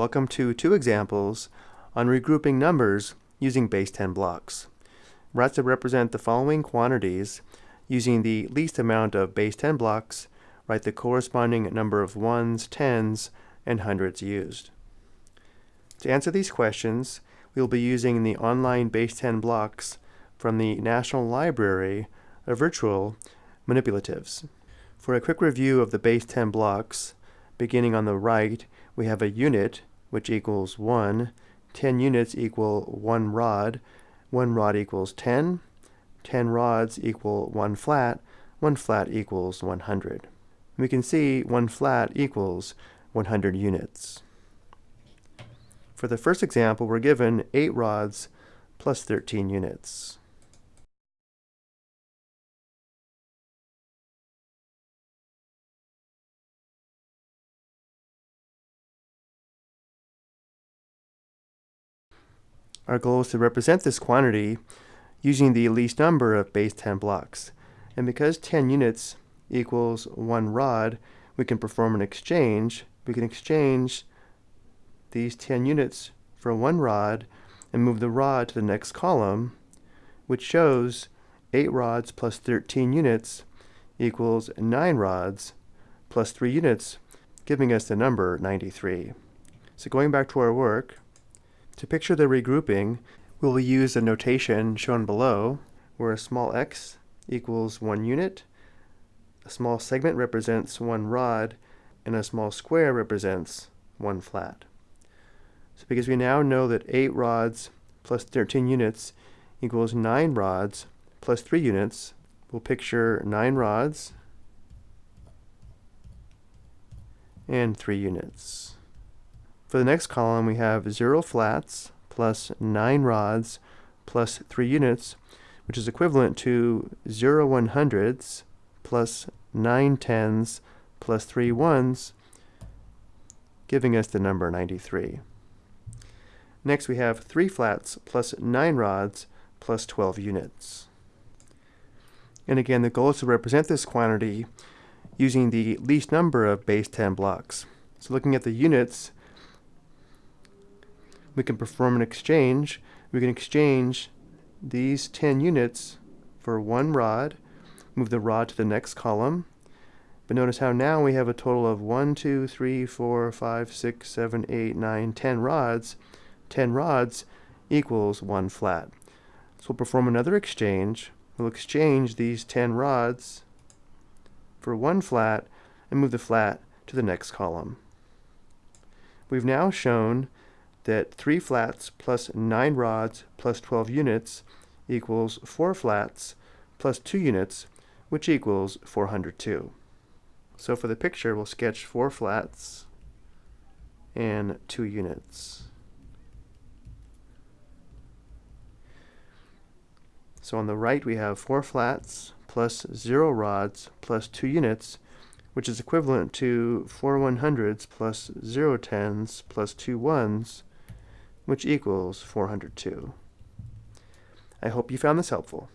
Welcome to two examples on regrouping numbers using base 10 blocks. We're asked to represent the following quantities using the least amount of base 10 blocks, write the corresponding number of ones, tens, and hundreds used. To answer these questions, we will be using the online base 10 blocks from the National Library of Virtual Manipulatives. For a quick review of the base 10 blocks, beginning on the right, we have a unit, which equals 1. 10 units equal 1 rod. 1 rod equals 10. 10 rods equal 1 flat. 1 flat equals 100. We can see 1 flat equals 100 units. For the first example, we're given 8 rods plus 13 units. Our goal is to represent this quantity using the least number of base 10 blocks. And because 10 units equals 1 rod, we can perform an exchange. We can exchange these 10 units for 1 rod and move the rod to the next column, which shows 8 rods plus 13 units equals 9 rods plus 3 units, giving us the number 93. So going back to our work, to picture the regrouping, we will use a notation shown below, where a small x equals one unit, a small segment represents one rod, and a small square represents one flat. So because we now know that 8 rods plus 13 units equals 9 rods plus 3 units, we'll picture 9 rods and 3 units. For the next column, we have 0 flats plus 9 rods plus 3 units, which is equivalent to 0 100s plus 9 tens plus 3 ones, giving us the number 93. Next we have 3 flats plus 9 rods plus 12 units. And again, the goal is to represent this quantity using the least number of base 10 blocks. So looking at the units, we can perform an exchange. We can exchange these 10 units for one rod, move the rod to the next column. But notice how now we have a total of 1, 2, 3, 4, 5, 6, 7, 8, 9, 10 rods. 10 rods equals one flat. So we'll perform another exchange. We'll exchange these 10 rods for one flat and move the flat to the next column. We've now shown that 3 flats plus 9 rods plus 12 units equals 4 flats plus 2 units, which equals 402. So for the picture, we'll sketch 4 flats and 2 units. So on the right we have 4 flats plus 0 rods plus 2 units, which is equivalent to 4 100s plus 0 tens plus 2 ones, which equals 402. I hope you found this helpful.